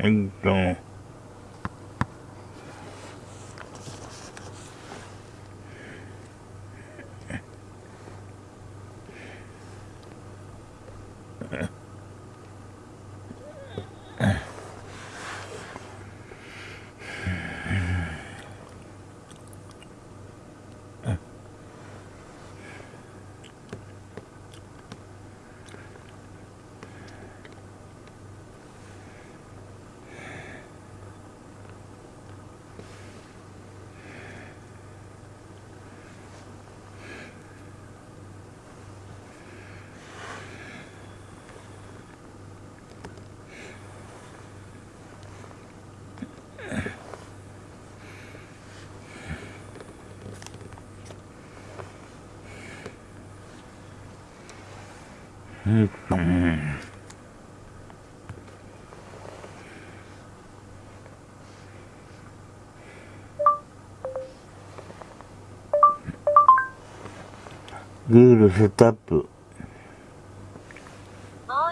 えっ、うん。うん。グールセットアップもう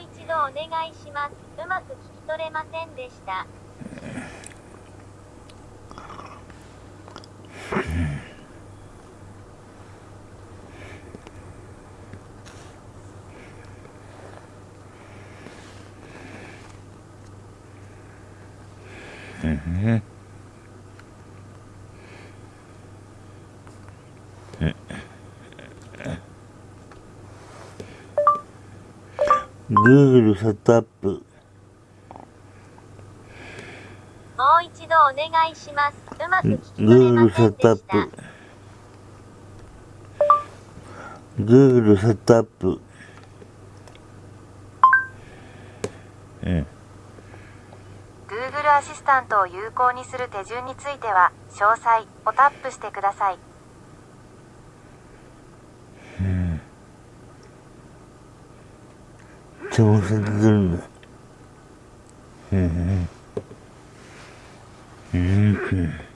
一度お願いします。うまく聞き取れません。でした。うんグーグルセットアップもう一度お願いします。うまく聞き取れグーグませんルセットアッでした。プグーグルセットアップうん Google アシスタントを有効にする手順については詳細をタップしてください。うん。調節するんだ。うん。うん。うん。